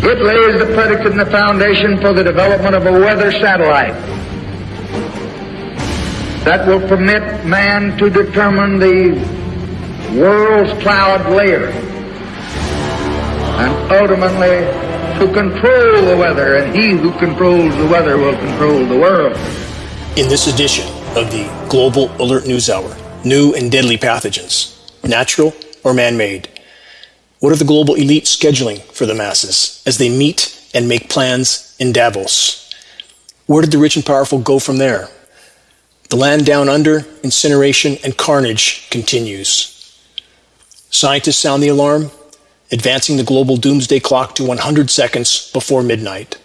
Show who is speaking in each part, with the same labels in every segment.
Speaker 1: It lays the predicate and the foundation for the development of a weather satellite that will permit man to determine the world's cloud layer and ultimately to control the weather, and he who controls the weather will control the world.
Speaker 2: In this edition of the Global Alert News Hour, new and deadly pathogens, natural or man made. What are the global elite scheduling for the masses as they meet and make plans in Davos? Where did the rich and powerful go from there? The land down under, incineration, and carnage continues. Scientists sound the alarm, advancing the global doomsday clock to 100 seconds before midnight.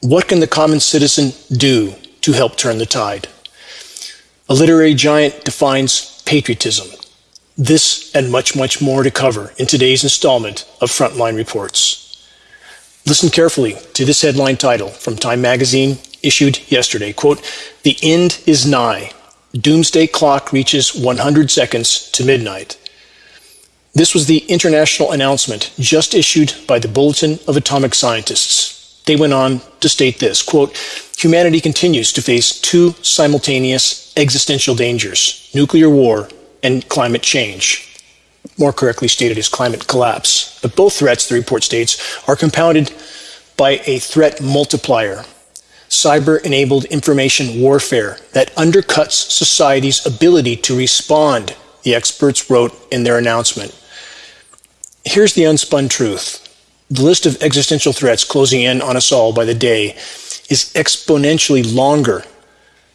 Speaker 2: What can the common citizen do to help turn the tide? A literary giant defines patriotism. This and much, much more to cover in today's installment of Frontline Reports. Listen carefully to this headline title from Time Magazine issued yesterday. Quote, The end is nigh. Doomsday clock reaches 100 seconds to midnight. This was the international announcement just issued by the Bulletin of Atomic Scientists. They went on to state this, quote, Humanity continues to face two simultaneous existential dangers, nuclear war and climate change. More correctly stated as climate collapse. But both threats, the report states, are compounded by a threat multiplier cyber enabled information warfare that undercuts society's ability to respond, the experts wrote in their announcement. Here's the unspun truth the list of existential threats closing in on us all by the day is exponentially longer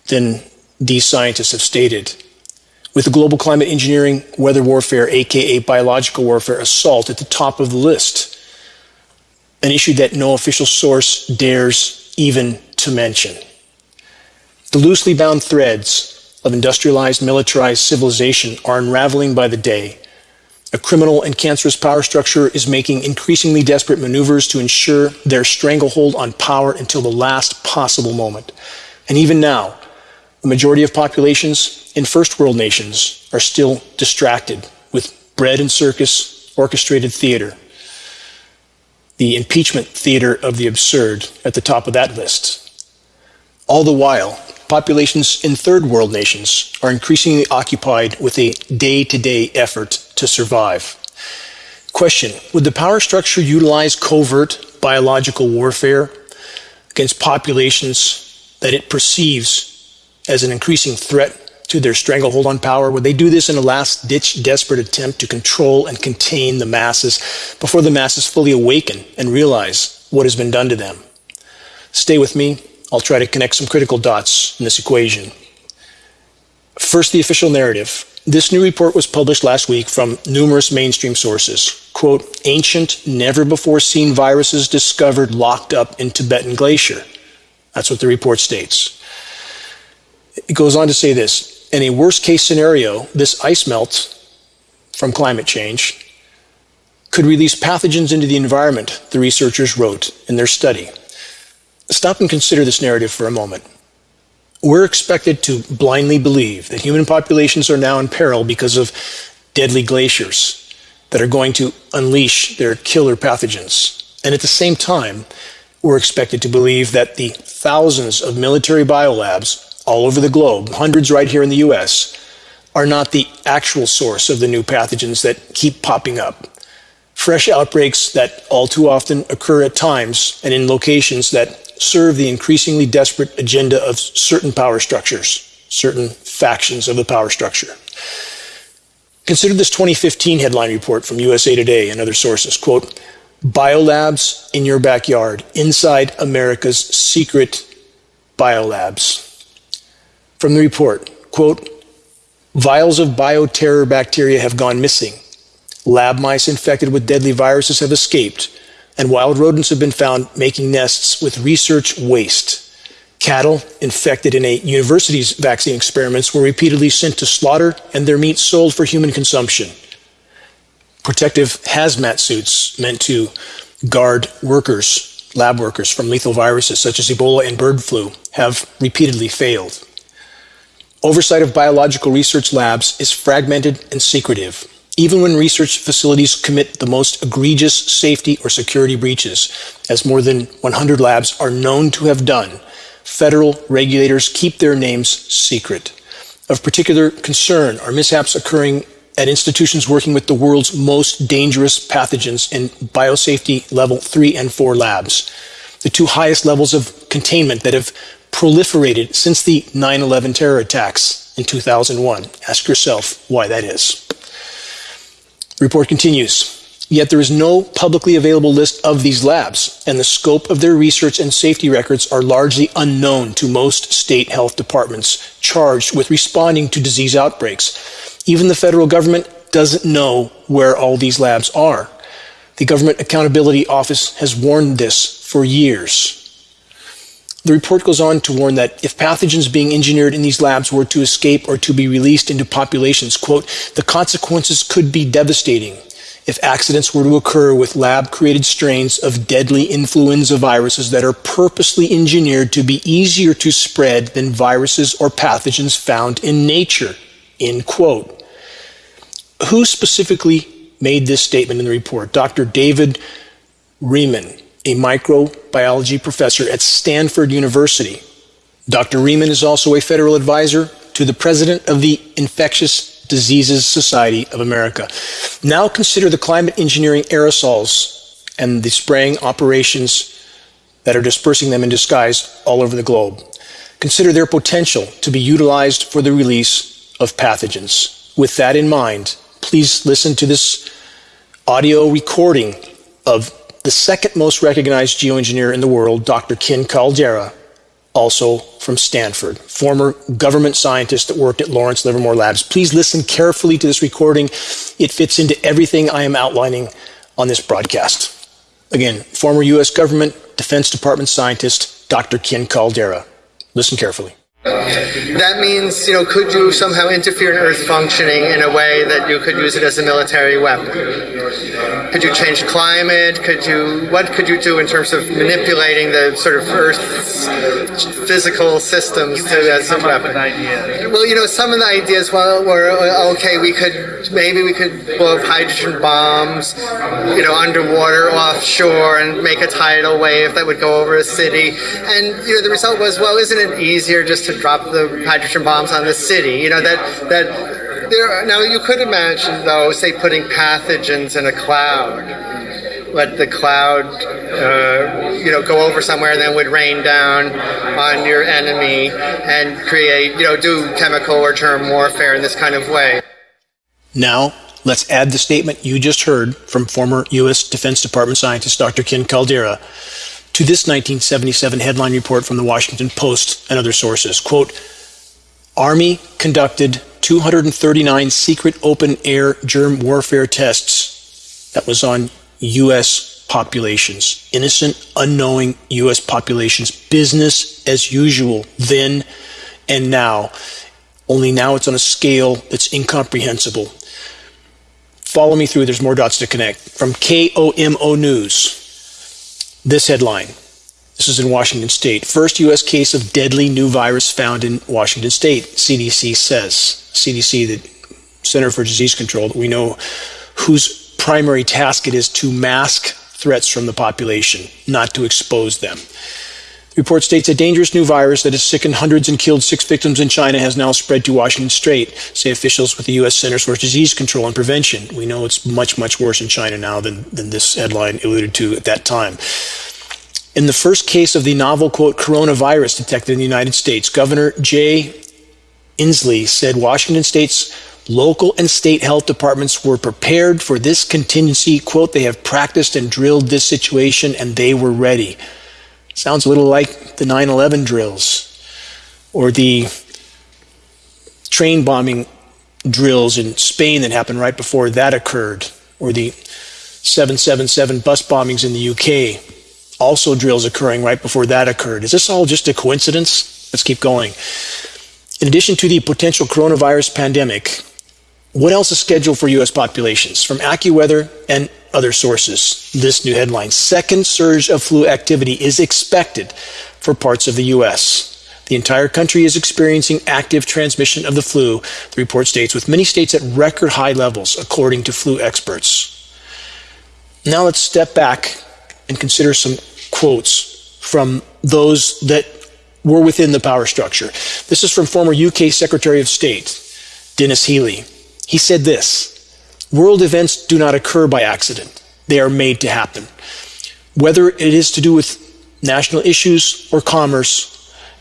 Speaker 2: than these scientists have stated. With the global climate engineering, weather warfare, aka biological warfare assault at the top of the list, an issue that no official source dares even to mention. The loosely bound threads of industrialized, militarized civilization are unraveling by the day. A criminal and cancerous power structure is making increasingly desperate maneuvers to ensure their stranglehold on power until the last possible moment. And even now, the majority of populations in first world nations are still distracted with bread and circus, orchestrated theater. The impeachment theater of the absurd at the top of that list. All the while, populations in third world nations are increasingly occupied with a day to day effort to survive. Question Would the power structure utilize covert biological warfare against populations that it perceives as an increasing threat to their stranglehold on power? Would they do this in a last ditch, desperate attempt to control and contain the masses before the masses fully awaken and realize what has been done to them? Stay with me. I'll try to connect some critical dots in this equation. First, the official narrative. This new report was published last week from numerous mainstream sources. Quote, ancient, never before seen viruses discovered locked up in Tibetan glacier. That's what the report states. It goes on to say this in a worst case scenario, this ice melt from climate change could release pathogens into the environment, the researchers wrote in their study. Stop and consider this narrative for a moment. We're expected to blindly believe that human populations are now in peril because of deadly glaciers that are going to unleash their killer pathogens. And at the same time, we're expected to believe that the thousands of military biolabs all over the globe, hundreds right here in the US, are not the actual source of the new pathogens that keep popping up. Fresh outbreaks that all too often occur at times and in locations that serve the increasingly desperate agenda of certain power structures, certain factions of the power structure. Consider this 2015 headline report from USA Today and other sources. Quote, biolabs in your backyard, inside America's secret biolabs. From the report, quote, vials of bioterror bacteria have gone missing. Lab mice infected with deadly viruses have escaped and wild rodents have been found making nests with research waste. Cattle infected in a university's vaccine experiments were repeatedly sent to slaughter and their meat sold for human consumption. Protective hazmat suits meant to guard workers, lab workers, from lethal viruses such as Ebola and bird flu have repeatedly failed. Oversight of biological research labs is fragmented and secretive. even when research facilities commit the most egregious safety or security breaches, as more than 100 labs are known to have done, federal regulators keep their names secret. Of particular concern are mishaps occurring at institutions working with the world's most dangerous pathogens in biosafety level 3 and 4 labs, the two highest levels of containment that have proliferated since the 9 11 terror attacks in 2001. Ask yourself why that is. Report continues. Yet there is no publicly available list of these labs, and the scope of their research and safety records are largely unknown to most state health departments charged with responding to disease outbreaks. Even the federal government doesn't know where all these labs are. The Government Accountability Office has warned this for years. The report goes on to warn that if pathogens being engineered in these labs were to escape or to be released into populations, quote, the consequences could be devastating if accidents were to occur with lab created strains of deadly influenza viruses that are purposely engineered to be easier to spread than viruses or pathogens found in nature, end quote. Who specifically made this statement in the report? Dr. David Relman, a microbiology professor at Stanford University. Dr. Relman is also a federal advisor to the president of the Infectious Diseases Society of America. Now consider the climate engineering aerosols and the spraying operations that are dispersing them in disguise all over the globe. Consider their potential to be utilized for the release of pathogens. With that in mind, please listen to this audio recording of the second most recognized geoengineer in the world, Dr. Ken Caldeira, also from Stanford, former government scientist that worked at Lawrence Livermore Labs. Please listen carefully to this recording. It fits into everything I am outlining on this broadcast. Again, former U.S. government Defense Department scientist, Dr. Ken Caldeira. Listen carefully.
Speaker 3: That means, you know, could you somehow interfere in Earth functioning in a way that you could use it as a military weapon? Could you change climate? Could you, what could you do in terms of manipulating the sort of Earth's physical systems to as a weapon? Well, you know, some of the ideas well, were uh, okay. We could maybe we could blow up hydrogen bombs, you know, underwater, offshore, and make a tidal wave that would go over a city. And you know, the result was, well, isn't it easier just to drop the hydrogen bombs on the city. You know that that there. Now you could imagine though, say putting pathogens in a cloud. Let the cloud, uh, you know, go over somewhere and then would rain down on your enemy and create, you know, do chemical or germ warfare in this kind of way.
Speaker 2: Now, let's add the statement you just heard from former U.S. Defense Department scientist Dr. Ken Caldeira to this 1977 headline report from the Washington Post and other sources. Quote, Army conducted 239 secret open air germ warfare tests. That was on U.S. populations, innocent, unknowing U.S. populations, business as usual then and now. Only now it's on a scale that's incomprehensible. Follow me through, there's more dots to connect. From KOMO News. This headline. This is in Washington State. First U.S. case of deadly new virus found in Washington State, CDC says. CDC, the Center for Disease Control, we know whose primary task it is to mask threats from the population, not to expose them. The report states a dangerous new virus that has sickened hundreds and killed six victims in China has now spread to Washington state, say officials with the U.S. Centers for Disease Control and Prevention. We know it's much, much worse in China now than, than this headline alluded to at that time. In the first case of the novel, quote, coronavirus detected in the United States, Governor Jay Inslee said Washington state's local and state health departments were prepared for this contingency. Quote, they have practiced and drilled this situation and they were ready. Sounds a little like the 9 11 drills or the train bombing drills in Spain that happened right before that occurred, or the 777 bus bombings in the UK. Also, drills occurring right before that occurred. Is this all just a coincidence? Let's keep going. In addition to the potential coronavirus pandemic, what else is scheduled for U.S. populations? From AccuWeather and other sources, this new headline second surge of flu activity is expected for parts of the U.S. The entire country is experiencing active transmission of the flu, the report states, with many states at record high levels, according to flu experts. Now let's step back and consider some quotes from those that were within the power structure. This is from former UK Secretary of State, Denis Healey. He said this World events do not occur by accident, they are made to happen. Whether it is to do with national issues or commerce,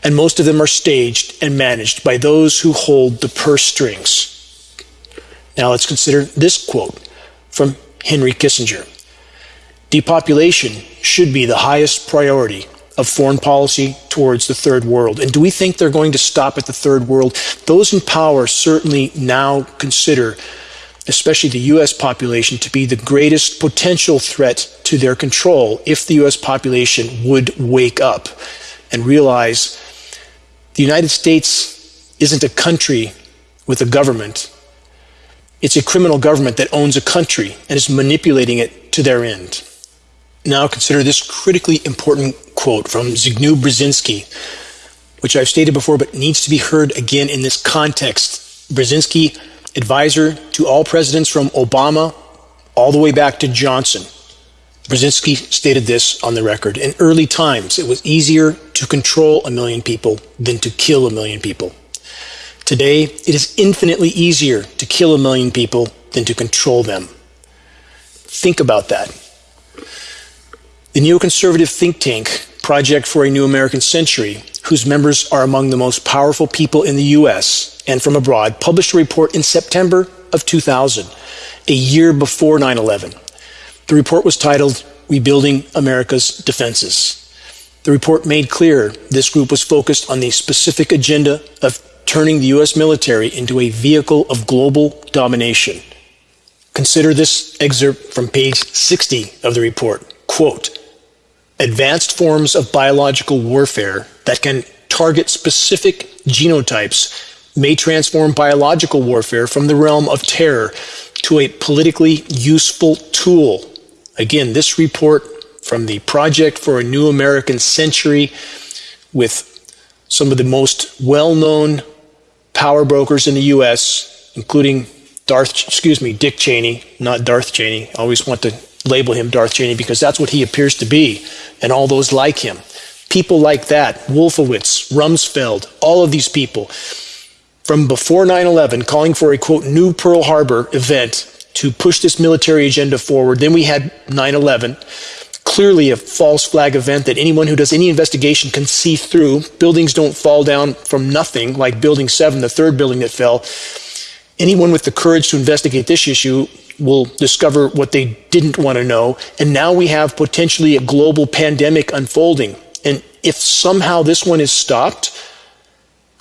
Speaker 2: and most of them are staged and managed by those who hold the purse strings. Now let's consider this quote from Henry Kissinger Depopulation should be the highest priority of foreign policy towards the third world. And do we think they're going to stop at the third world? Those in power certainly now consider, especially the US population, to be the greatest potential threat to their control if the US population would wake up and realize the United States isn't a country with a government. It's a criminal government that owns a country and is manipulating it to their end. Now consider this critically important quote from Zbigniew Brzezinski, which I've stated before but needs to be heard again in this context. Brzezinski, advisor to all presidents from Obama all the way back to Johnson. Brzezinski stated this on the record. In early times, it was easier to control a million people than to kill a million people. Today, it is infinitely easier to kill a million people than to control them. Think about that. The neoconservative think tank Project for a New American Century, whose members are among the most powerful people in the US and from abroad, published a report in September of 2000, a year before 9 11. The report was titled Rebuilding America's Defenses. The report made clear this group was focused on the specific agenda of turning the US military into a vehicle of global domination. Consider this excerpt from page 60 of the report. Quote, advanced forms of biological warfare that can target specific genotypes may transform biological warfare from the realm of terror to a politically useful tool. Again, this report from the Project for a New American Century with some of the most well known power brokers in the US, including Darth, excuse me, Dick Cheney, not Darth Cheney. I always want to label him Darth Cheney because that's what he appears to be, and all those like him. People like that, Wolfowitz, Rumsfeld, all of these people, from before 9 11, calling for a quote, new Pearl Harbor event to push this military agenda forward. Then we had 9 11, clearly a false flag event that anyone who does any investigation can see through. Buildings don't fall down from nothing, like Building 7, the third building that fell. Anyone with the courage to investigate this issue will discover what they didn't want to know. And now we have potentially a global pandemic unfolding. And if somehow this one is stopped,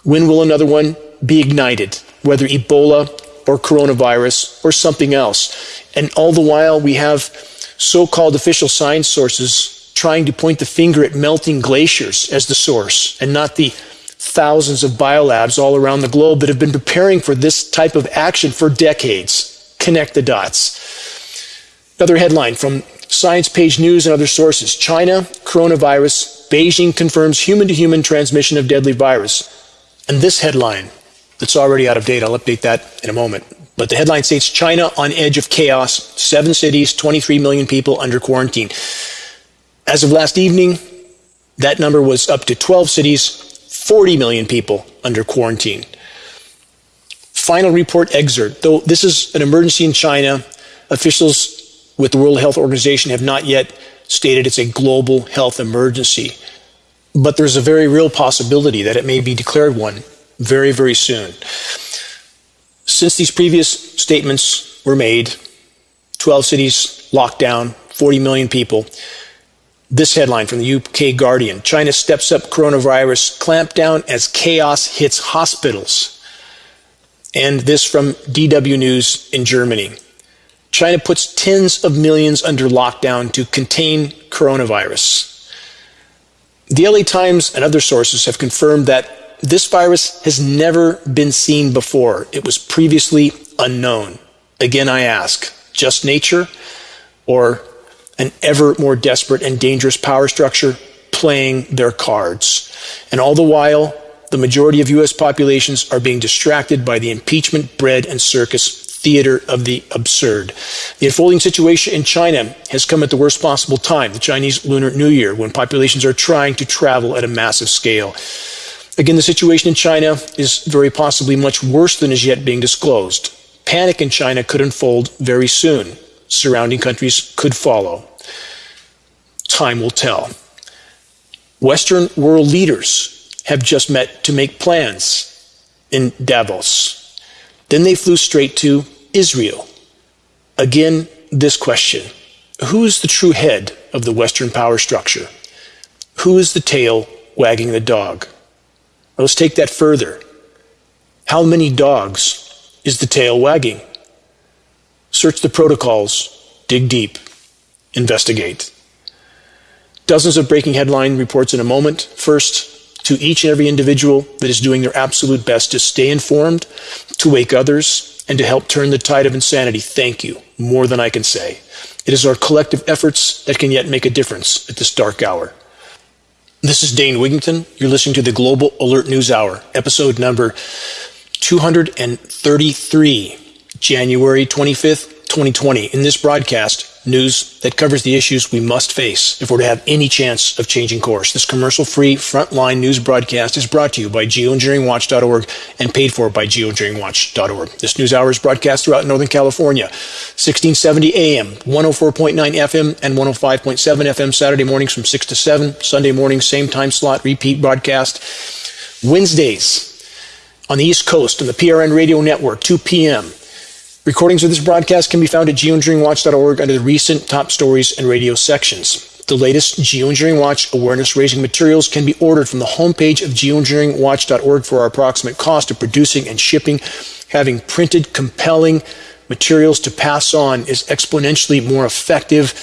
Speaker 2: when will another one be ignited? Whether Ebola or coronavirus or something else. And all the while, we have so called official science sources trying to point the finger at melting glaciers as the source and not the thousands of biolabs all around the globe that have been preparing for this type of action for decades connect the dots. Another headline from Science Page News and other sources China, coronavirus, Beijing confirms human to human transmission of deadly virus. And this headline, that's already out of date, I'll update that in a moment. But the headline states China on edge of chaos, seven cities, 23 million people under quarantine. As of last evening, that number was up to 12 cities, 40 million people under quarantine final report excerpt. Though this is an emergency in China, officials with the World Health Organization have not yet stated it's a global health emergency. But there's a very real possibility that it may be declared one very, very soon. Since these previous statements were made, 12 cities locked down, 40 million people. This headline from the UK Guardian China steps up coronavirus clampdown as chaos hits hospitals and this from DW News in Germany. China puts tens of millions under lockdown to contain coronavirus. The LA Times and other sources have confirmed that this virus has never been seen before. It was previously unknown. Again, I ask just nature or an ever more desperate and dangerous power structure playing their cards? And all the while, the majority of U.S. populations are being distracted by the impeachment, bread, and circus theater of the absurd. The unfolding situation in China has come at the worst possible time, the Chinese Lunar New Year, when populations are trying to travel at a massive scale. Again, the situation in China is very possibly much worse than is yet being disclosed. Panic in China could unfold very soon. Surrounding countries could follow. Time will tell. Western world leaders have just met to make plans in Davos. Then they flew straight to Israel. Again, this question Who is the true head of the Western power structure? Who is the tail wagging the dog? Let's take that further. How many dogs is the tail wagging? Search the protocols, dig deep, investigate. Dozens of breaking headline reports in a moment. First, to each and every individual that is doing their absolute best to stay informed, to wake others, and to help turn the tide of insanity, thank you, more than I can say. It is our collective efforts that can yet make a difference at this dark hour. This is Dane Wigington. You're listening to the Global Alert News Hour, episode number 233, January 25th, 2020. In this broadcast, news that covers the issues we must face if we're to have any chance of changing course. This commercial free frontline news broadcast is brought to you by geoengineeringwatch.org and paid for by geoengineeringwatch.org. This news hour is broadcast throughout Northern California, 1670 AM, 104.9 FM, and 105.7 FM Saturday mornings from 6 to 7, Sunday morning, same time slot, repeat broadcast. Wednesdays on the East Coast on the PRN Radio Network, 2 p.m. Recordings of this broadcast can be found at geoengineeringwatch.org under the recent top stories and radio sections. The latest Geoengineering Watch awareness raising materials can be ordered from the homepage of geoengineeringwatch.org for our approximate cost of producing and shipping. Having printed, compelling materials to pass on is exponentially more effective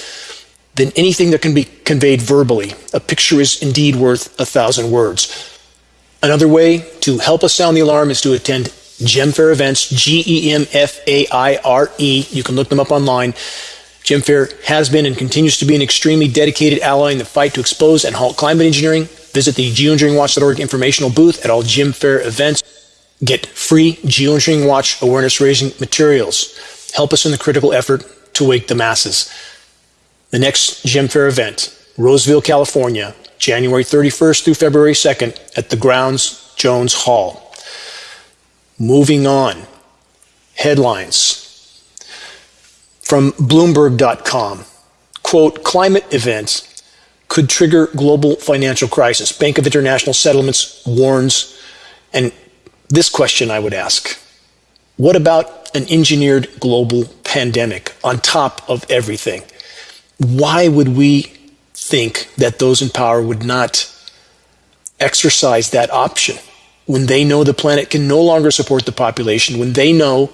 Speaker 2: than anything that can be conveyed verbally. A picture is indeed worth a thousand words. Another way to help us sound the alarm is to attend Gem Faire events, G E M F A I R E. You can look them up online. Gem Faire has been and continues to be an extremely dedicated ally in the fight to expose and halt climate engineering. Visit the geoengineeringwatch.org informational booth at all Gem Faire events. Get free Geoengineering Watch awareness raising materials. Help us in the critical effort to wake the masses. The next Gem Faire event, Roseville, California, January 31st through February 2nd at the Grounds Jones Hall. Moving on. Headlines from Bloomberg.com. Quote, climate events could trigger global financial crisis. Bank of International Settlements warns. And this question I would ask what about an engineered global pandemic on top of everything? Why would we think that those in power would not exercise that option? When they know the planet can no longer support the population, when they know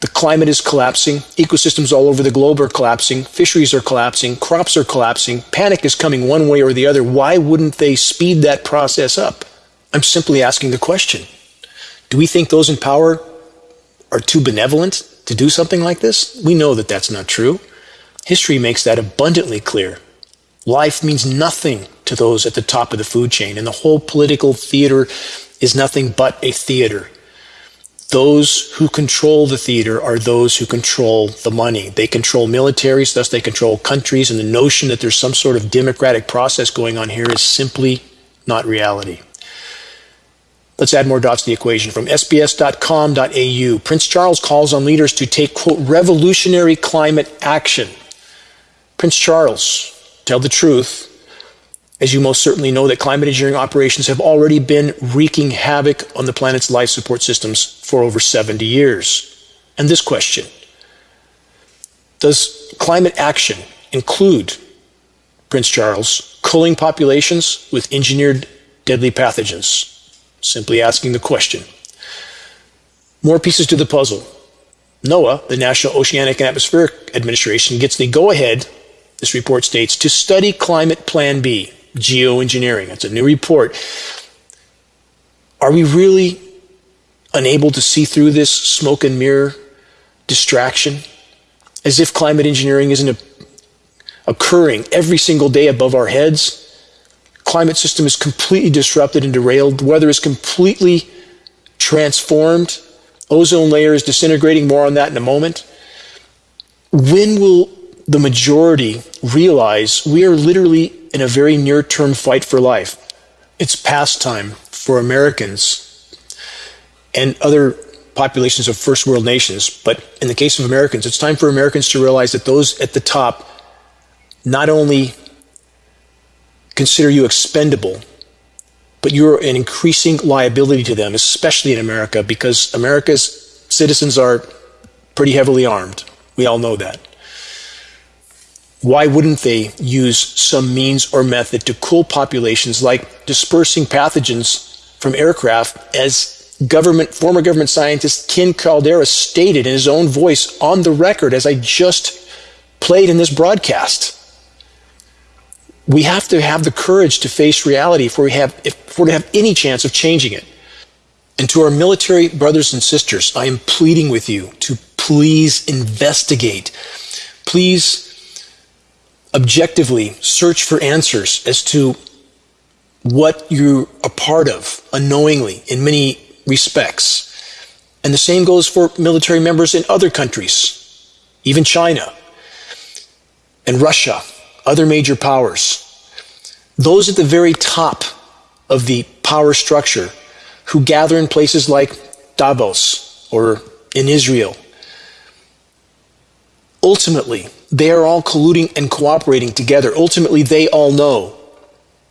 Speaker 2: the climate is collapsing, ecosystems all over the globe are collapsing, fisheries are collapsing, crops are collapsing, panic is coming one way or the other, why wouldn't they speed that process up? I'm simply asking the question. Do we think those in power are too benevolent to do something like this? We know that that's not true. History makes that abundantly clear. Life means nothing to those at the top of the food chain, and the whole political theater is nothing but a theater. Those who control the theater are those who control the money. They control militaries, thus they control countries, and the notion that there's some sort of democratic process going on here is simply not reality. Let's add more dots to the equation. From sbs.com.au, Prince Charles calls on leaders to take, quote, revolutionary climate action. Prince Charles, tell the truth, as you most certainly know, that climate engineering operations have already been wreaking havoc on the planet's life support systems for over 70 years. And this question Does climate action include, Prince Charles, culling populations with engineered deadly pathogens? Simply asking the question. More pieces to the puzzle. NOAA, the National Oceanic and Atmospheric Administration, gets the go ahead, this report states, to study Climate Plan B, geoengineering. It's a new report. Are we really unable to see through this smoke and mirror distraction? As if climate engineering isn't occurring every single day above our heads? climate system is completely disrupted and derailed. The weather is completely transformed. Ozone layer is disintegrating. More on that in a moment. When will the majority realize we are literally in a very near term fight for life? It's past time for Americans and other populations of first world nations. But in the case of Americans, it's time for Americans to realize that those at the top not only consider you expendable, but you're an increasing liability to them, especially in America, because America's citizens are pretty heavily armed. We all know that. Why wouldn't they use some means or method to cool populations like dispersing pathogens from aircraft as government former government scientist Ken Caldeira stated in his own voice on the record as I just played in this broadcast we have to have the courage to face reality if we have if we're to have any chance of changing it. And to our military brothers and sisters, I am pleading with you to please investigate. Please objectively search for answers as to what you're a part of unknowingly in many respects. And the same goes for military members in other countries, even China and Russia other major powers, those at the very top of the power structure who gather in places like Davos or in Israel, ultimately, they are all colluding and cooperating together. Ultimately, they all know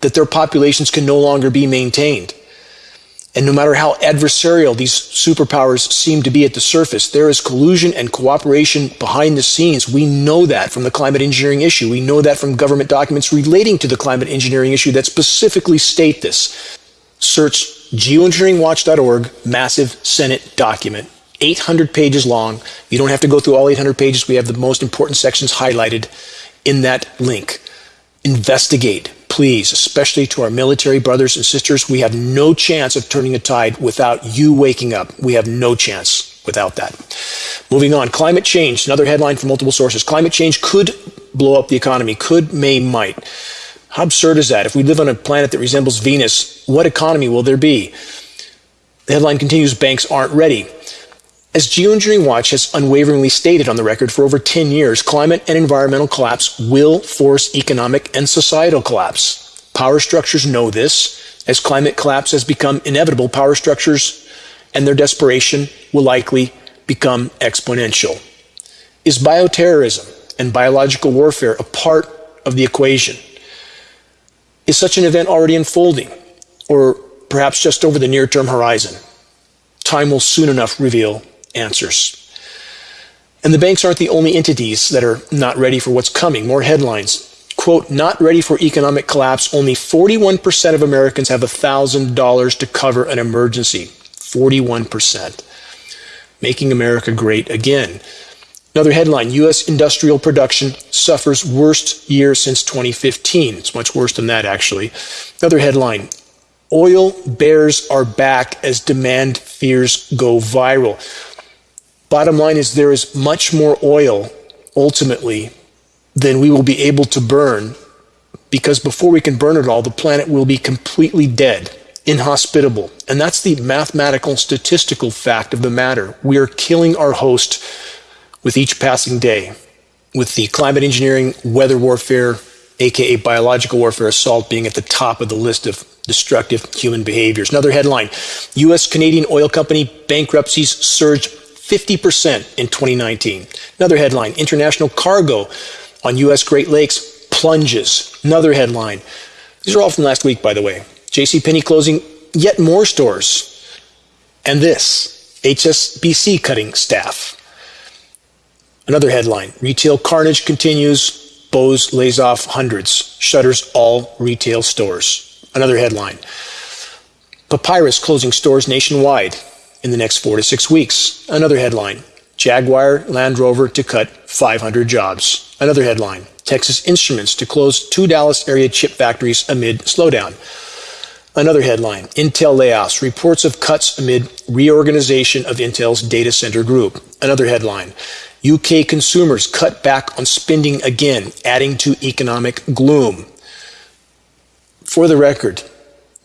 Speaker 2: that their populations can no longer be maintained. And no matter how adversarial these superpowers seem to be at the surface, there is collusion and cooperation behind the scenes. We know that from the climate engineering issue. We know that from government documents relating to the climate engineering issue that specifically state this. Search geoengineeringwatch.org, massive Senate document, 800 pages long. You don't have to go through all 800 pages. We have the most important sections highlighted in that link. Investigate please, especially to our military brothers and sisters, we have no chance of turning a tide without you waking up. We have no chance without that. Moving on, climate change, another headline from multiple sources. Climate change could blow up the economy, could, may, might. How absurd is that? If we live on a planet that resembles Venus, what economy will there be? The headline continues Banks aren't ready. As Geoengineering Watch has unwaveringly stated on the record for over 10 years, climate and environmental collapse will force economic and societal collapse. Power structures know this. As climate collapse has become inevitable, power structures and their desperation will likely become exponential. Is bioterrorism and biological warfare a part of the equation? Is such an event already unfolding, or perhaps just over the near term horizon? Time will soon enough reveal answers. And the banks aren't the only entities that are not ready for what's coming. More headlines. Quote, not ready for economic collapse. Only 41% of Americans have $1,000 to cover an emergency. 41%. Making America great again. Another headline U.S. industrial production suffers worst year since 2015. It's much worse than that, actually. Another headline Oil bears are back as demand fears go viral. Bottom line is there is much more oil ultimately than we will be able to burn because before we can burn it all, the planet will be completely dead, inhospitable. And that's the mathematical, statistical fact of the matter. We are killing our host with each passing day. With the climate engineering, weather warfare, aka biological warfare assault being at the top of the list of destructive human behaviors. Another headline US Canadian oil company bankruptcies surged 50% in 2019. Another headline International cargo on U.S. Great Lakes plunges. Another headline. These are all from last week, by the way. JCPenney closing yet more stores. And this HSBC cutting staff. Another headline Retail carnage continues. Bose lays off hundreds, shutters all retail stores. Another headline Papyrus closing stores nationwide in the next four to six weeks. Another headline Jaguar Land Rover to cut 500 jobs. Another headline Texas Instruments to close two Dallas area chip factories amid slowdown. Another headline Intel layoffs, reports of cuts amid reorganization of Intel's data center group. Another headline UK consumers cut back on spending again, adding to economic gloom. For the record,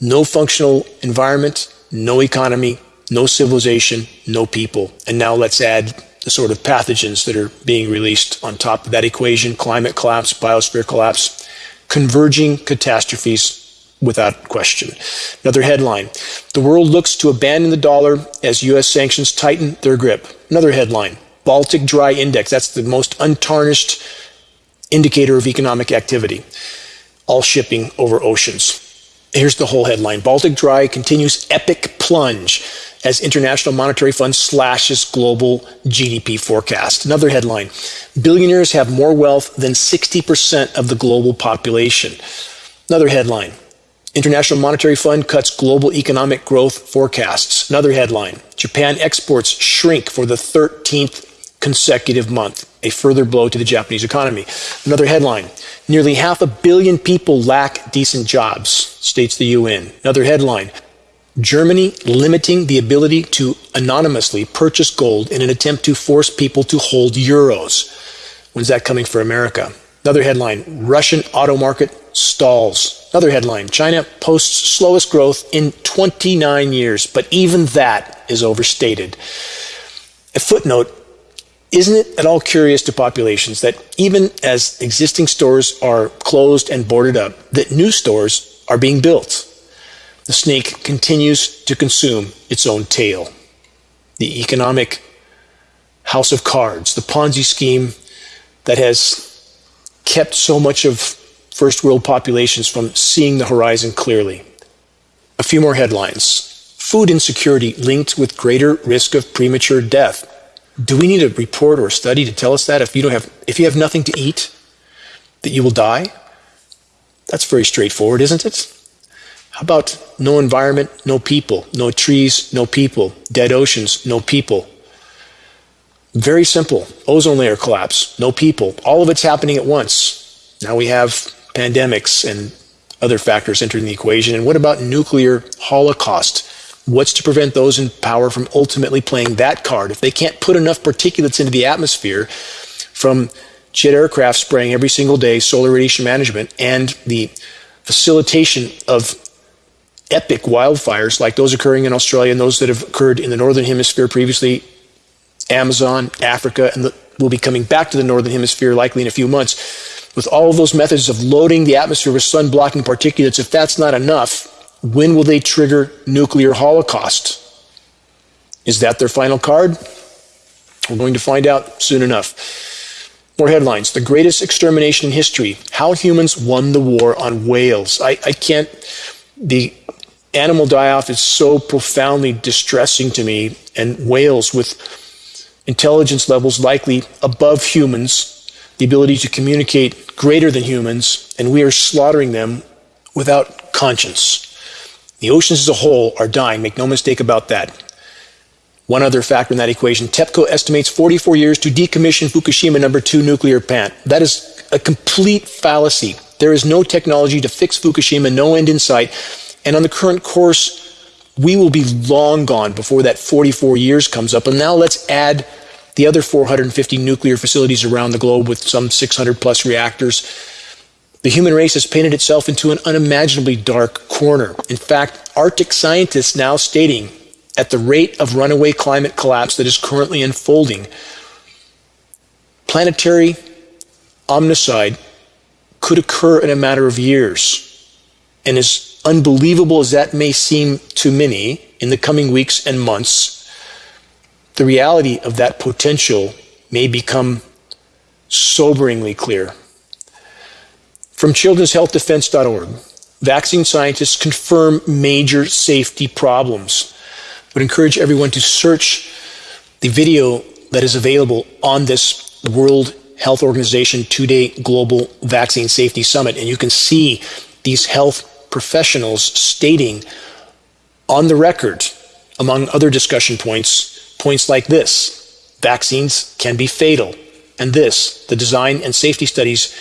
Speaker 2: no functional environment, no economy, no civilization, no people. And now let's add the sort of pathogens that are being released on top of that equation climate collapse, biosphere collapse, converging catastrophes without question. Another headline The world looks to abandon the dollar as U.S. sanctions tighten their grip. Another headline Baltic Dry Index. That's the most untarnished indicator of economic activity. All shipping over oceans. Here's the whole headline Baltic Dry continues epic plunge as International Monetary Fund slashes global GDP forecast. Another headline Billionaires have more wealth than 60% of the global population. Another headline International Monetary Fund cuts global economic growth forecasts. Another headline Japan exports shrink for the 13th consecutive month, a further blow to the Japanese economy. Another headline Nearly half a billion people lack decent jobs, states the UN. Another headline Germany limiting the ability to anonymously purchase gold in an attempt to force people to hold euros. When's that coming for America? Another headline Russian auto market stalls. Another headline China posts slowest growth in 29 years, but even that is overstated. A footnote isn't it at all curious to populations that even as existing stores are closed and boarded up, that new stores are being built? The snake continues to consume its own tail. The economic house of cards, the Ponzi scheme that has kept so much of first world populations from seeing the horizon clearly. A few more headlines. Food insecurity linked with greater risk of premature death. Do we need a report or a study to tell us that if you don't have if you have nothing to eat that you will die? That's very straightforward, isn't it? How about no environment, no people, no trees, no people, dead oceans, no people? Very simple. Ozone layer collapse, no people. All of it's happening at once. Now we have pandemics and other factors entering the equation. And what about nuclear holocaust? What's to prevent those in power from ultimately playing that card? If they can't put enough particulates into the atmosphere from jet aircraft spraying every single day, solar radiation management, and the facilitation of epic wildfires like those occurring in Australia and those that have occurred in the northern hemisphere previously, Amazon, Africa, and will be coming back to the northern hemisphere likely in a few months. With all of those methods of loading the atmosphere with sun blocking particulates, if that's not enough, when will they trigger nuclear holocaust? Is that their final card? We're going to find out soon enough. More headlines. The greatest extermination in history. How humans won the war on whales. I, I can't. The animal die off is so profoundly distressing to me, and whales with intelligence levels likely above humans, the ability to communicate greater than humans, and we are slaughtering them without conscience. The oceans as a whole are dying, make no mistake about that. One other factor in that equation TEPCO estimates 44 years to decommission Fukushima number 2 nuclear plant. That is a complete fallacy. There is no technology to fix Fukushima, no end in sight. And on the current course, we will be long gone before that 44 years comes up. And now let's add the other 450 nuclear facilities around the globe with some 600 plus reactors the human race has painted itself into an unimaginably dark corner. In fact, Arctic scientists now stating at the rate of runaway climate collapse that is currently unfolding, planetary omnicide could occur in a matter of years. And as unbelievable as that may seem to many in the coming weeks and months, the reality of that potential may become soberingly clear. From children'shealthdefense.org, vaccine scientists confirm major safety problems. I would encourage everyone to search the video that is available on this World Health Organization two day global vaccine safety summit, and you can see these health professionals stating on the record, among other discussion points, points like this vaccines can be fatal, and this the design and safety studies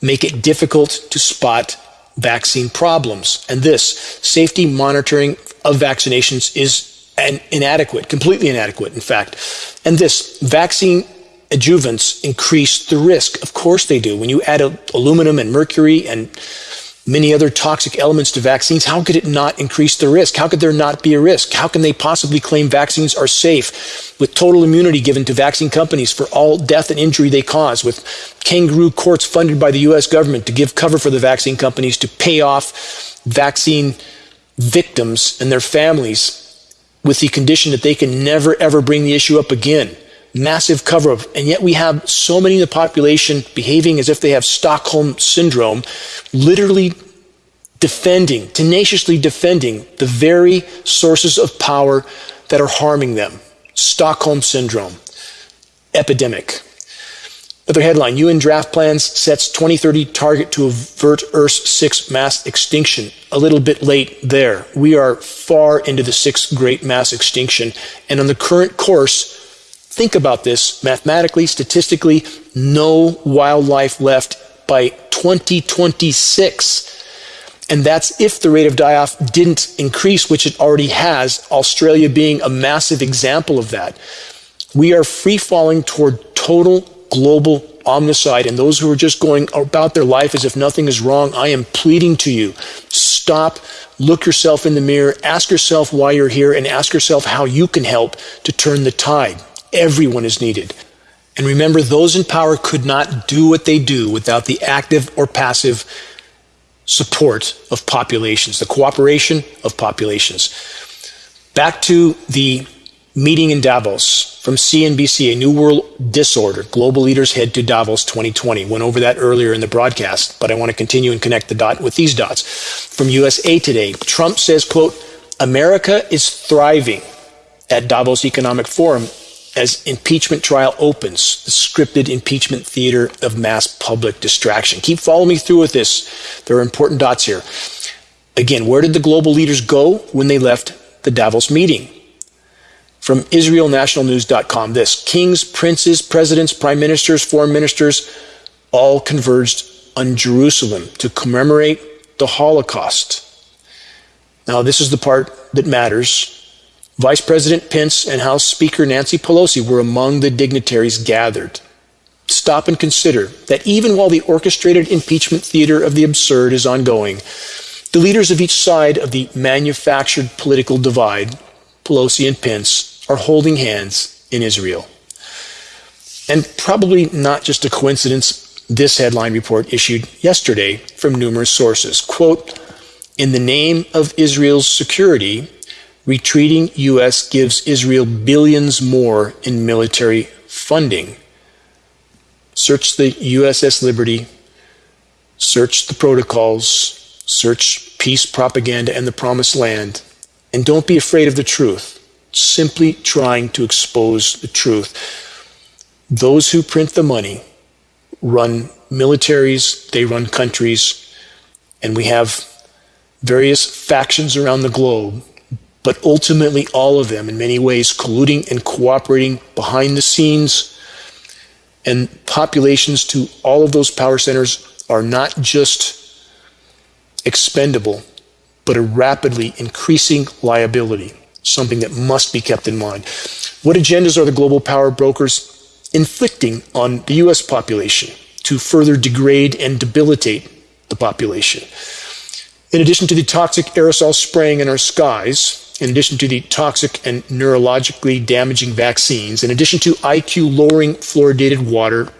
Speaker 2: make it difficult to spot vaccine problems. And this safety monitoring of vaccinations is an inadequate, completely inadequate, in fact. And this vaccine adjuvants increase the risk. Of course they do. When you add aluminum and mercury and many other toxic elements to vaccines, how could it not increase the risk? How could there not be a risk? How can they possibly claim vaccines are safe with total immunity given to vaccine companies for all death and injury they cause, with kangaroo courts funded by the US government to give cover for the vaccine companies to pay off vaccine victims and their families with the condition that they can never ever bring the issue up again? Massive cover up. And yet we have so many in the population behaving as if they have Stockholm syndrome, literally defending, tenaciously defending the very sources of power that are harming them. Stockholm syndrome, epidemic. Another headline UN draft plans sets 2030 target to avert Earth's sixth mass extinction. A little bit late there. We are far into the sixth great mass extinction. And on the current course, Think about this mathematically, statistically, no wildlife left by 2026. And that's if the rate of die off didn't increase, which it already has, Australia being a massive example of that. We are free falling toward total global omnicide. And those who are just going about their life as if nothing is wrong, I am pleading to you stop, look yourself in the mirror, ask yourself why you're here, and ask yourself how you can help to turn the tide. Everyone is needed. And remember, those in power could not do what they do without the active or passive support of populations, the cooperation of populations. Back to the meeting in Davos from CNBC, A New World Disorder. Global leaders head to Davos 2020. Went over that earlier in the broadcast, but I want to continue and connect the dot with these dots. From USA Today, Trump says, quote, America is thriving at Davos Economic Forum as impeachment trial opens, the scripted impeachment theater of mass public distraction. Keep following me through with this. There are important dots here. Again, where did the global leaders go when they left the Davos meeting? From IsraelNationalNews.com, this kings, princes, presidents, prime ministers, foreign ministers all converged on Jerusalem to commemorate the Holocaust. Now, this is the part that matters Vice President Pence and House Speaker Nancy Pelosi were among the dignitaries gathered. Stop and consider that even while the orchestrated impeachment theater of the absurd is ongoing, the leaders of each side of the manufactured political divide, Pelosi and Pence, are holding hands in Israel. And probably not just a coincidence, this headline report issued yesterday from numerous sources. Quote, in the name of Israel's security, retreating U.S. gives Israel billions more in military funding. Search the USS Liberty, search the protocols, search peace propaganda and the promised land, and don't be afraid of the truth. Simply trying to expose the truth. Those who print the money run militaries, they run countries, and we have various factions around the globe but ultimately all of them in many ways colluding and cooperating behind the scenes. And populations to all of those power centers are not just expendable, but a rapidly increasing liability, something that must be kept in mind. What agendas are the global power brokers inflicting on the US population to further degrade and debilitate the population? In addition to the toxic aerosol spraying in our skies, in addition to the toxic and neurologically damaging vaccines, in addition to IQ lowering fluoridated water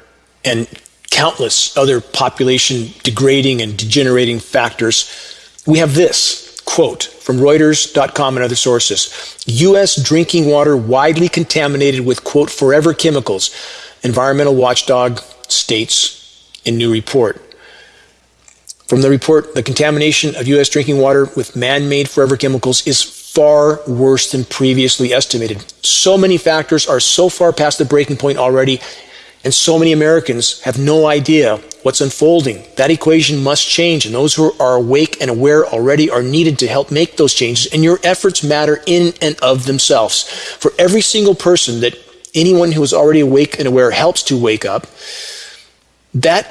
Speaker 2: and countless other population degrading and degenerating factors, we have this quote from Reuters.com and other sources U.S. drinking water widely contaminated with, quote, forever chemicals, environmental watchdog states in new report. From the report, the contamination of U.S. drinking water with man made forever chemicals is far worse than previously estimated. So many factors are so far past the breaking point already, and so many Americans have no idea what's unfolding. That equation must change, and those who are awake and aware already are needed to help make those changes, and your efforts matter in and of themselves. For every single person that anyone who is already awake and aware helps to wake up, that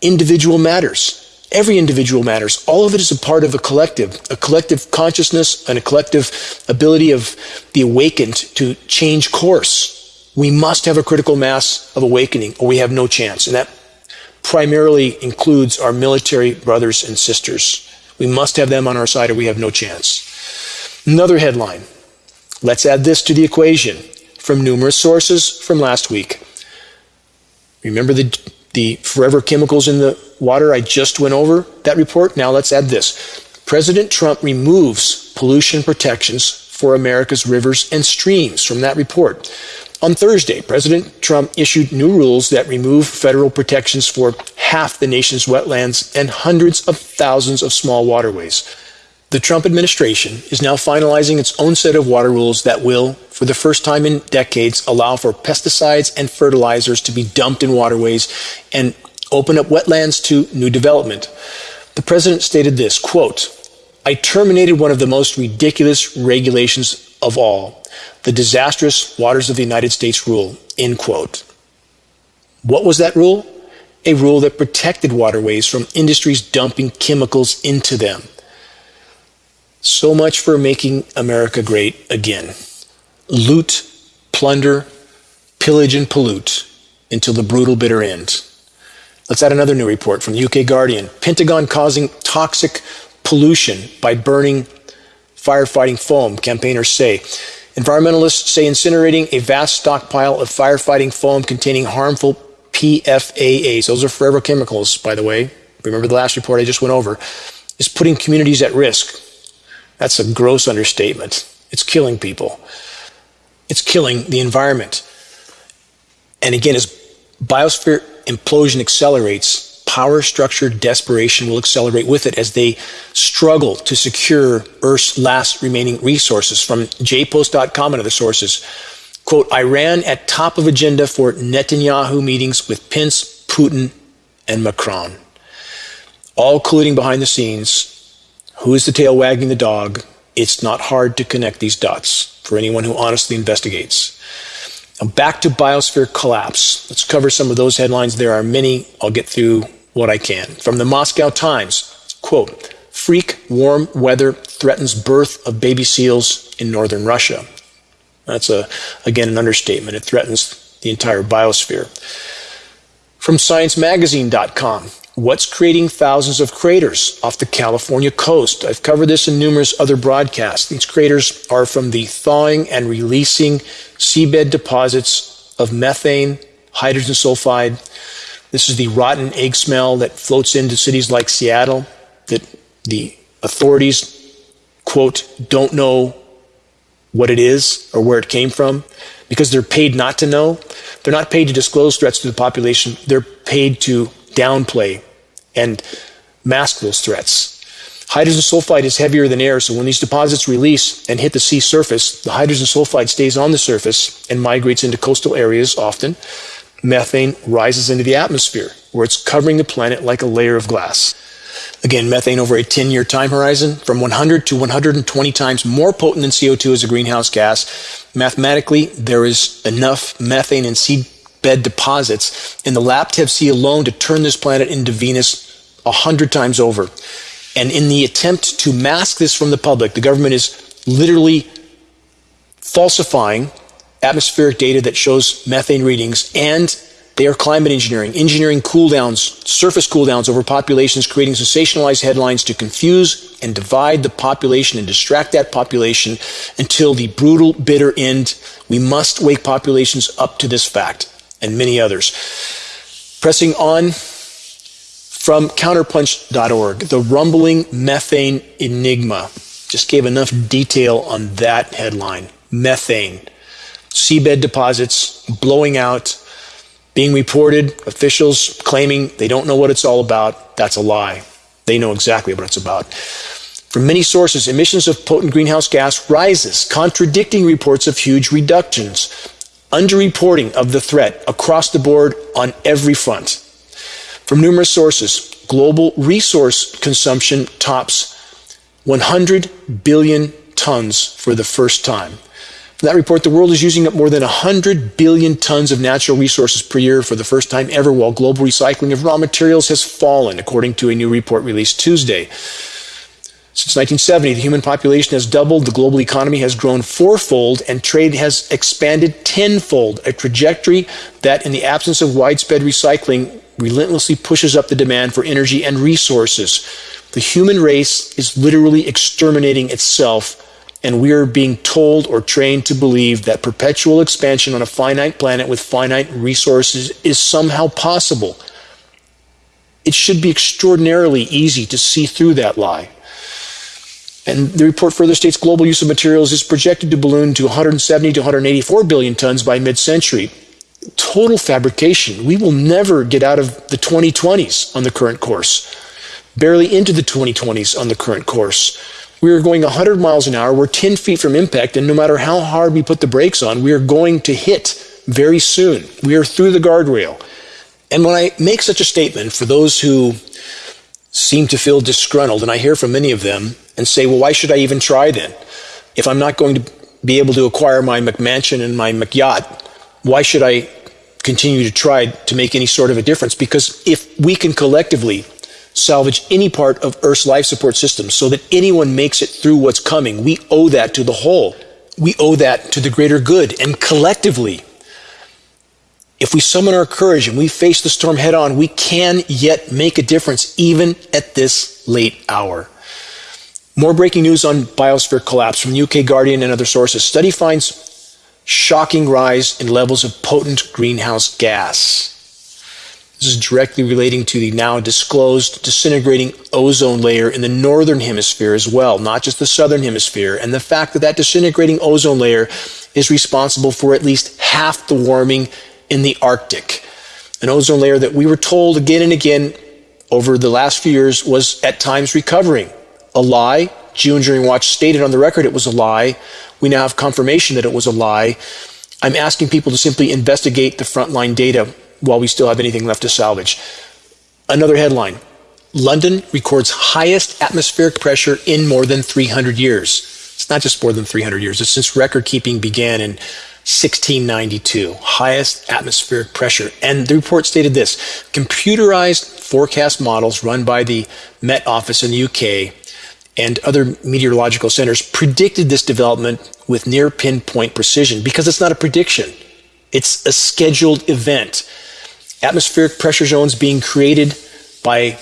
Speaker 2: individual matters. Every individual matters. All of it is a part of a collective, a collective consciousness and a collective ability of the awakened to change course. We must have a critical mass of awakening or we have no chance. And that primarily includes our military brothers and sisters. We must have them on our side or we have no chance. Another headline. Let's add this to the equation from numerous sources from last week. Remember the, the forever chemicals in the water I just went over? That report? Now let's add this. President Trump removes pollution protections for America's rivers and streams from that report. On Thursday, President Trump issued new rules that remove federal protections for half the nation's wetlands and hundreds of thousands of small waterways. The Trump administration is now finalizing its own set of water rules that will, for the first time in decades, allow for pesticides and fertilizers to be dumped in waterways and open up wetlands to new development. The president stated this quote, I terminated one of the most ridiculous regulations of all the disastrous waters of the United States rule, end quote. What was that rule? A rule that protected waterways from industries dumping chemicals into them. So much for making America great again. Loot, plunder, pillage, and pollute until the brutal bitter end. Let's add another new report from the UK Guardian. Pentagon causing toxic pollution by burning firefighting foam, campaigners say. Environmentalists say incinerating a vast stockpile of firefighting foam containing harmful PFAS, those are forever chemicals, by the way, remember the last report I just went over, is putting communities at risk. That's a gross understatement. It's killing people. It's killing the environment. And again, as biosphere implosion accelerates, power structure desperation will accelerate with it as they struggle to secure Earth's last remaining resources. From jpost.com and other sources, quote, Iran at top of agenda for Netanyahu meetings with Pence, Putin, and Macron. All colluding behind the scenes. Who is the tail wagging the dog? It's not hard to connect these dots for anyone who honestly investigates. Back to biosphere collapse. Let's cover some of those headlines. There are many. I'll get through what I can. From the Moscow Times, quote, freak warm weather threatens birth of baby seals in northern Russia. That's a, again, an understatement. It threatens the entire biosphere. From sciencemagazine.com, what's creating thousands of craters off the California coast? I've covered this in numerous other broadcasts. These craters are from the thawing and releasing seabed deposits of methane, hydrogen sulfide, this is the rotten egg smell that floats into cities like Seattle that the authorities, quote, don't know what it is or where it came from because they're paid not to know. They're not paid to disclose threats to the population. They're paid to downplay and mask those threats. Hydrogen sulfide is heavier than air, so when these deposits release and hit the sea surface, the hydrogen sulfide stays on the surface and migrates into coastal areas often methane rises into the atmosphere, where it's covering the planet like a layer of glass. Again, methane over a 10 year time horizon, from 100 to 120 times more potent than CO2 as a greenhouse gas. Mathematically, there is enough methane in seabed deposits in the Laptev Sea alone to turn this planet into Venus a 100 times over. And in the attempt to mask this from the public, the government is literally falsifying atmospheric data that shows methane readings, and they are climate engineering, engineering cool downs, surface cool downs over populations, creating sensationalized headlines to confuse and divide the population and distract that population until the brutal, bitter end. We must wake populations up to this fact and many others. Pressing on from counterpunch.org, the rumbling methane enigma. Just gave enough detail on that headline. Methane seabed deposits blowing out, being reported, officials claiming they don't know what it's all about. That's a lie. They know exactly what it's about. From many sources, emissions of potent greenhouse gas rises, contradicting reports of huge reductions. Underreporting of the threat across the board on every front. From numerous sources, global resource consumption tops 100 billion tons for the first time. From that report, the world is using up more than 100 billion tons of natural resources per year for the first time ever, while global recycling of raw materials has fallen, according to a new report released Tuesday. Since 1970, the human population has doubled, the global economy has grown fourfold, and trade has expanded tenfold, a trajectory that, in the absence of widespread recycling, relentlessly pushes up the demand for energy and resources. The human race is literally exterminating itself, and we are being told or trained to believe that perpetual expansion on a finite planet with finite resources is somehow possible. It should be extraordinarily easy to see through that lie. And the report further states global use of materials is projected to balloon to 170 to 184 billion tons by mid century. Total fabrication. We will never get out of the 2020s on the current course, barely into the 2020s on the current course. We are going 100 miles an hour. We're 10 feet from impact, and no matter how hard we put the brakes on, we are going to hit very soon. We are through the guardrail. And when I make such a statement, for those who seem to feel disgruntled, and I hear from many of them, and say, well, why should I even try then? If I'm not going to be able to acquire my McMansion and my McYacht, why should I continue to try to make any sort of a difference? Because if we can collectively salvage any part of Earth's life support system so that anyone makes it through what's coming, we owe that to the whole. We owe that to the greater good. And collectively, if we summon our courage and we face the storm head on, we can yet make a difference even at this late hour. More breaking news on biosphere collapse from UK Guardian and other sources. Study finds shocking rise in levels of potent greenhouse gas. This is directly relating to the now disclosed disintegrating ozone layer in the northern hemisphere as well, not just the southern hemisphere, and the fact that that disintegrating ozone layer is responsible for at least half the warming in the Arctic. An ozone layer that we were told again and again over the last few years was at times recovering. A lie. Geoengineering Watch stated on the record it was a lie. We now have confirmation that it was a lie. I'm asking people to simply investigate the frontline data while we still have anything left to salvage. Another headline London records highest atmospheric pressure in more than 300 years. It's not just more than 300 years, it's since record keeping began in 1692, highest atmospheric pressure. And the report stated this computerized forecast models run by the Met Office in the UK and other meteorological centers predicted this development with near pinpoint precision because it's not a prediction, it's a scheduled event. Atmospheric pressure zones being created by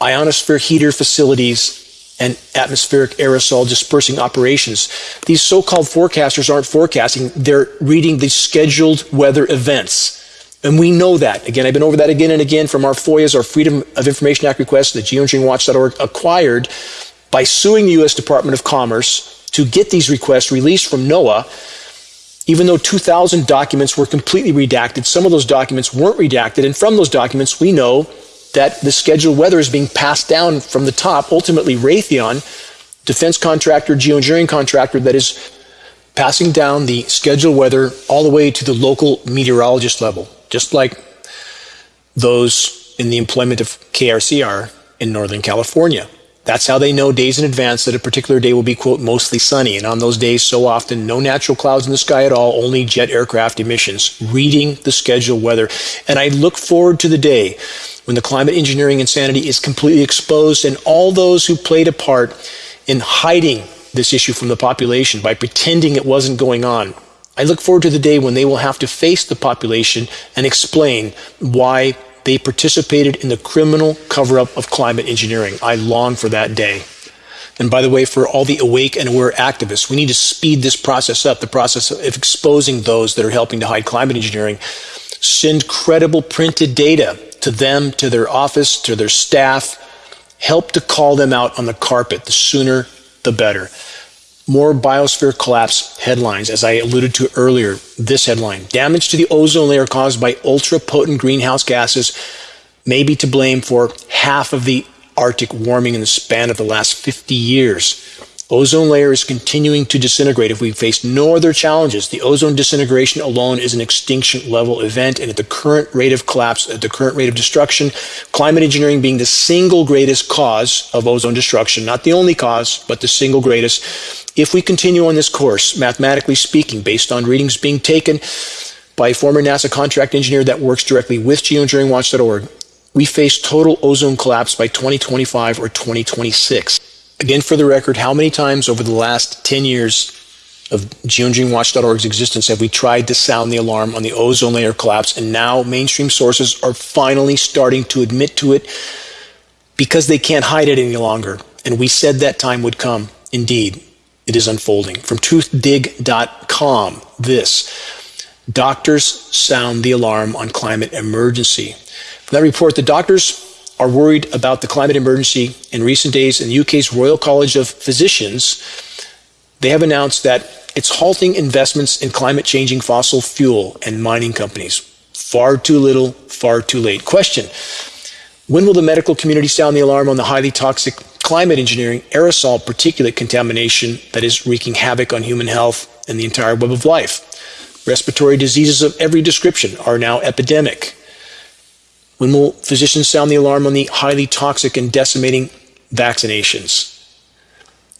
Speaker 2: ionosphere heater facilities and atmospheric aerosol dispersing operations. These so called forecasters aren't forecasting, they're reading the scheduled weather events. And we know that. Again, I've been over that again and again from our FOIAs, our Freedom of Information Act requests that geoengineeringwatch.org acquired by suing the U.S. Department of Commerce to get these requests released from NOAA. Even though 2,000 documents were completely redacted, some of those documents weren't redacted. And from those documents, we know that the scheduled weather is being passed down from the top. Ultimately, Raytheon, defense contractor, geoengineering contractor, that is passing down the scheduled weather all the way to the local meteorologist level, just like those in the employment of KRCR in Northern California. That's how they know days in advance that a particular day will be, quote, mostly sunny. And on those days, so often, no natural clouds in the sky at all, only jet aircraft emissions, reading the scheduled weather. And I look forward to the day when the climate engineering insanity is completely exposed and all those who played a part in hiding this issue from the population by pretending it wasn't going on. I look forward to the day when they will have to face the population and explain why they participated in the criminal cover up of climate engineering. I long for that day. And by the way, for all the awake and aware activists, we need to speed this process up the process of exposing those that are helping to hide climate engineering. Send credible printed data to them, to their office, to their staff. Help to call them out on the carpet. The sooner, the better. More biosphere collapse headlines, as I alluded to earlier. This headline Damage to the ozone layer caused by ultra potent greenhouse gases may be to blame for half of the Arctic warming in the span of the last 50 years. Ozone layer is continuing to disintegrate. If we face no other challenges, the ozone disintegration alone is an extinction level event. And at the current rate of collapse, at the current rate of destruction, climate engineering being the single greatest cause of ozone destruction, not the only cause, but the single greatest. If we continue on this course, mathematically speaking, based on readings being taken by a former NASA contract engineer that works directly with geoengineeringwatch.org, we face total ozone collapse by 2025 or 2026. Again, for the record, how many times over the last 10 years of geoengineeringwatch.org's existence have we tried to sound the alarm on the ozone layer collapse, and now mainstream sources are finally starting to admit to it because they can't hide it any longer. And we said that time would come. Indeed, it is unfolding. From truthdig.com, this doctors sound the alarm on climate emergency. From that report, the doctors are worried about the climate emergency in recent days in the UK's Royal College of Physicians they have announced that it's halting investments in climate changing fossil fuel and mining companies. Far too little, far too late. Question When will the medical community sound the alarm on the highly toxic climate engineering aerosol particulate contamination that is wreaking havoc on human health and the entire web of life? Respiratory diseases of every description are now epidemic. When will physicians sound the alarm on the highly toxic and decimating vaccinations?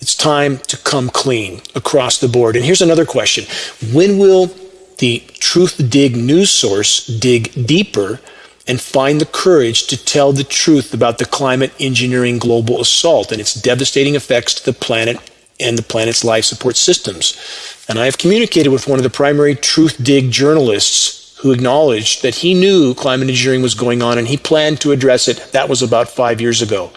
Speaker 2: It's time to come clean across the board. And here's another question When will the Truth Dig news source dig deeper and find the courage to tell the truth about the climate engineering global assault and its devastating effects to the planet and the planet's life support systems? And I have communicated with one of the primary Truth Dig journalists who acknowledged that he knew climate engineering was going on and he planned to address it. That was about five years ago.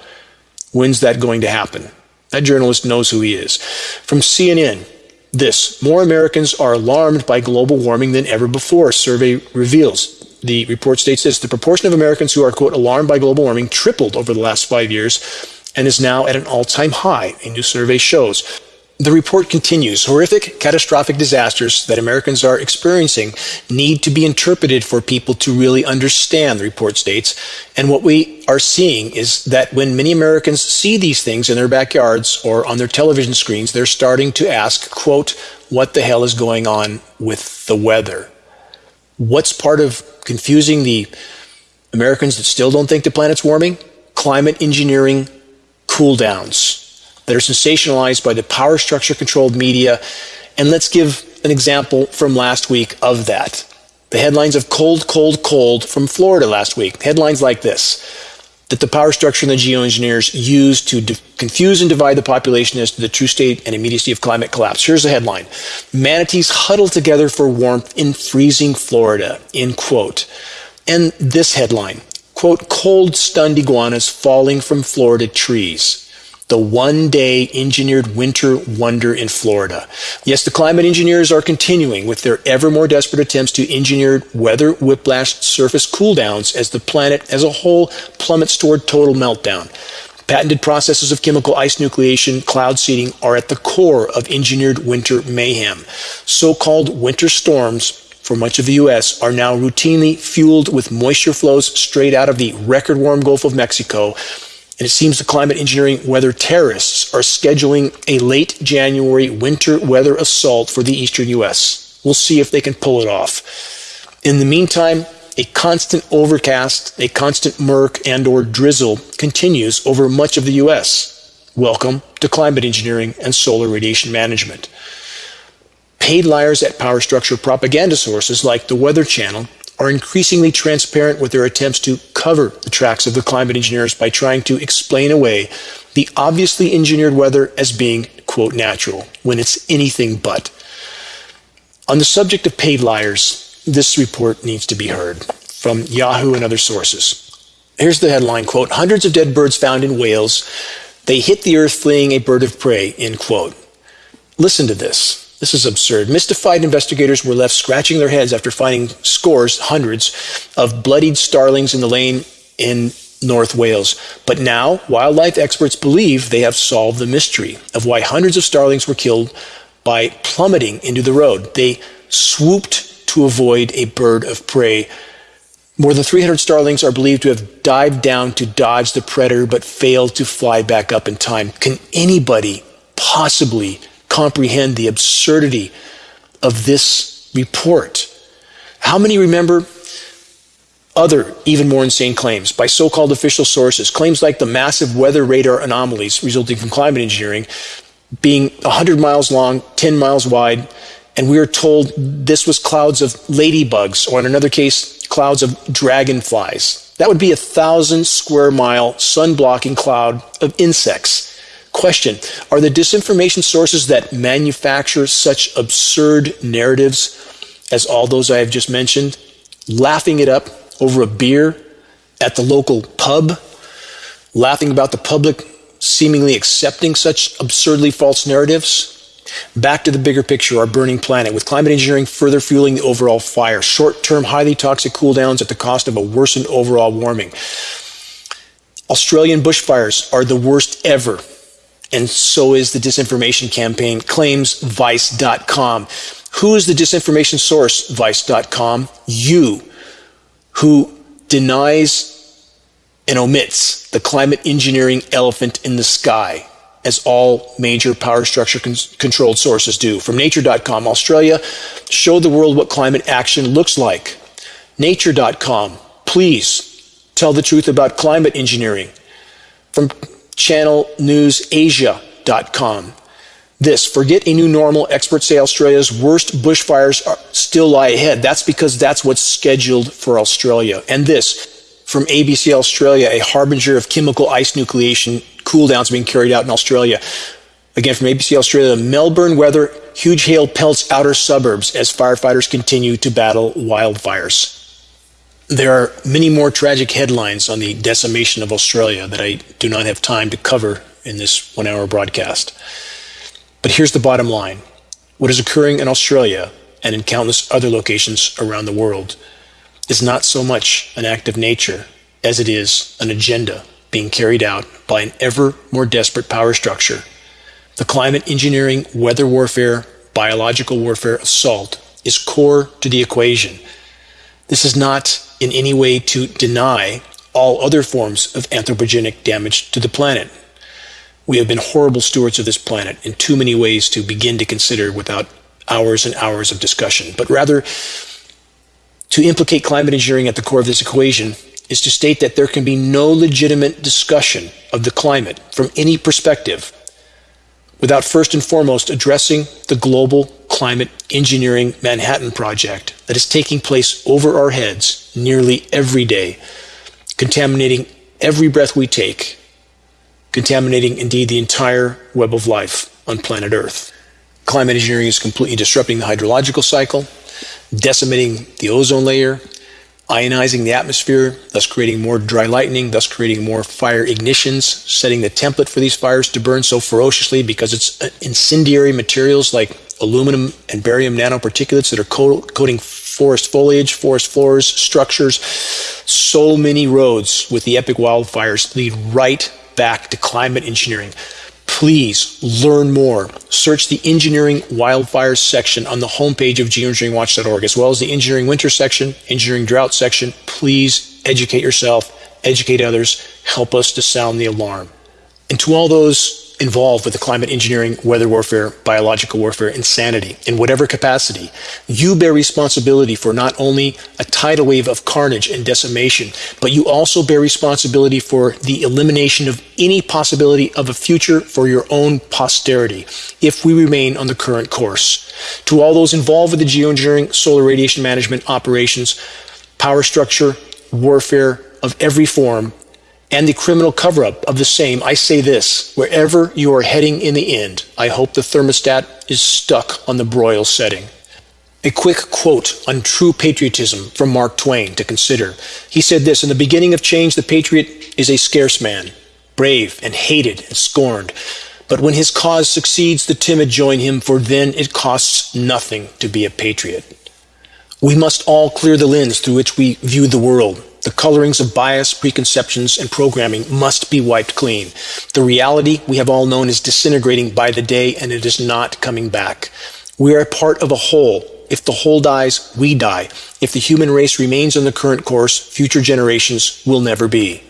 Speaker 2: When's that going to happen? That journalist knows who he is. From CNN, this more Americans are alarmed by global warming than ever before, survey reveals. The report states this the proportion of Americans who are, quote, alarmed by global warming tripled over the last five years and is now at an all time high, a new survey shows. The report continues horrific, catastrophic disasters that Americans are experiencing need to be interpreted for people to really understand, the report states. And what we are seeing is that when many Americans see these things in their backyards or on their television screens, they're starting to ask, quote, what the hell is going on with the weather? What's part of confusing the Americans that still don't think the planet's warming? Climate engineering cool downs that are sensationalized by the power structure controlled media. And let's give an example from last week of that. The headlines of cold, cold, cold from Florida last week. Headlines like this that the power structure and the geoengineers used to de- confuse and divide the population as to the true state and immediacy of climate collapse. Here's the headline Manatees huddle together for warmth in freezing Florida, end quote. And this headline quote, cold stunned iguanas falling from Florida trees the one day engineered winter wonder in Florida. Yes, the climate engineers are continuing with their ever more desperate attempts to engineer weather whiplash surface cool downs as the planet as a whole plummets toward total meltdown. Patented processes of chemical ice nucleation, cloud seeding are at the core of engineered winter mayhem. So called winter storms for much of the U.S. are now routinely fueled with moisture flows straight out of the record warm Gulf of Mexico and it seems the climate engineering weather terrorists are scheduling a late January winter weather assault for the eastern US. We'll see if they can pull it off. In the meantime, a constant overcast, a constant murk and or drizzle continues over much of the US. Welcome to climate engineering and solar radiation management. Paid liars at power structure propaganda sources like the Weather Channel are increasingly transparent with their attempts to cover the tracks of the climate engineers by trying to explain away the obviously engineered weather as being, quote, natural, when it's anything but. On the subject of paid liars, this report needs to be heard from Yahoo and other sources. Here's the headline, quote, hundreds of dead birds found in Wales. They hit the earth fleeing a bird of prey, end quote. Listen to this. This is absurd. Mystified investigators were left scratching their heads after finding scores, hundreds, of bloodied starlings in the lane in North Wales. But now, wildlife experts believe they have solved the mystery of why hundreds of starlings were killed by plummeting into the road. They swooped to avoid a bird of prey. More than 300 starlings are believed to have dived down to dodge the predator but failed to fly back up in time. Can anybody possibly comprehend the absurdity of this report. How many remember other, even more insane claims by so called official sources? Claims like the massive weather radar anomalies resulting from climate engineering being 100 miles long, 10 miles wide, and we are told this was clouds of ladybugs, or in another case, clouds of dragonflies. That would be a thousand square mile sun blocking cloud of insects Question Are the disinformation sources that manufacture such absurd narratives as all those I have just mentioned laughing it up over a beer at the local pub, laughing about the public seemingly accepting such absurdly false narratives? Back to the bigger picture, our burning planet, with climate engineering further fueling the overall fire, short term, highly toxic cooldowns at the cost of a worsened overall warming. Australian bushfires are the worst ever, and so is the disinformation campaign, claims Vice.com. Who is the disinformation source, Vice.com? You, who denies and omits the climate engineering elephant in the sky as all major power structure con- controlled sources do. From nature.com, Australia, show the world what climate action looks like. Nature.com, please tell the truth about climate engineering. From Channel News this forget a new normal. Experts say Australia's worst bushfires are, still lie ahead. That's because that's what's scheduled for Australia. And this from ABC Australia, a harbinger of chemical ice nucleation cool downs being carried out in Australia. Again, from ABC Australia, Melbourne weather, huge hail pelts outer suburbs as firefighters continue to battle wildfires. There are many more tragic headlines on the decimation of Australia that I do not have time to cover in this one hour broadcast. But here's the bottom line what is occurring in Australia and in countless other locations around the world is not so much an act of nature as it is an agenda being carried out by an ever more desperate power structure. The climate engineering, weather warfare, biological warfare assault is core to the equation. This is not in any way to deny all other forms of anthropogenic damage to the planet. We have been horrible stewards of this planet in too many ways to begin to consider without hours and hours of discussion, but rather to implicate climate engineering at the core of this equation is to state that there can be no legitimate discussion of the climate from any perspective without first and foremost addressing the global climate engineering Manhattan Project that is taking place over our heads nearly every day, contaminating every breath we take, contaminating indeed the entire web of life on planet Earth. Climate engineering is completely disrupting the hydrological cycle, decimating the ozone layer, ionizing the atmosphere, thus creating more dry lightning, thus creating more fire ignitions, setting the template for these fires to burn so ferociously because it's uh, incendiary materials like aluminum and barium nanoparticulates that are coating forest foliage, forest floors, structures. So many roads with the epic wildfires lead right back to climate engineering please learn more. Search the Engineering Wildfires section on the homepage of geoengineeringwatch.org, as well as the Engineering Winter section, Engineering Drought section. Please educate yourself, educate others, help us to sound the alarm. And to all those involved with the climate engineering, weather warfare, biological warfare, insanity, in whatever capacity, you bear responsibility for not only a tidal wave of carnage and decimation, but you also bear responsibility for the elimination of any possibility of a future for your own posterity if we remain on the current course. To all those involved with the geoengineering, solar radiation management operations, power structure, warfare of every form, and the criminal cover up of the same, I say this wherever you are heading in the end, I hope the thermostat is stuck on the broil setting. A quick quote on true patriotism from Mark Twain to consider. He said this In the beginning of change, the patriot is a scarce man, brave and hated and scorned. But when his cause succeeds, the timid join him, for then it costs nothing to be a patriot. We must all clear the lens through which we view the world. The colorings of bias, preconceptions, and programming must be wiped clean. The reality we have all known is disintegrating by the day and it is not coming back. We are a part of a whole. If the whole dies, we die. If the human race remains on the current course, future generations will never be.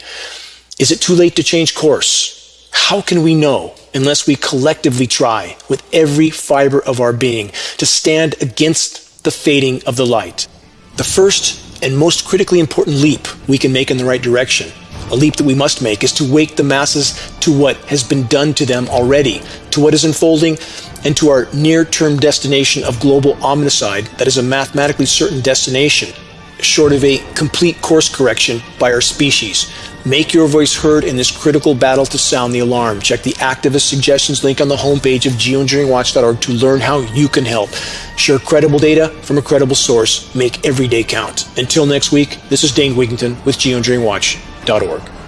Speaker 2: Is it too late to change course? How can we know unless we collectively try with every fiber of our being to stand against the fading of the light? The first and most critically important leap we can make in the right direction, a leap that we must make, is to wake the masses to what has been done to them already, to what is unfolding, and to our near term destination of global omnicide that is a mathematically certain destination, short of a complete course correction by our species. Make your voice heard in this critical battle to sound the alarm. Check the activist suggestions link on the homepage of geoengineeringwatch.org to learn how you can help. Share credible data from a credible source. Make every day count. Until next week, this is Dane Wigington with geoengineeringwatch.org.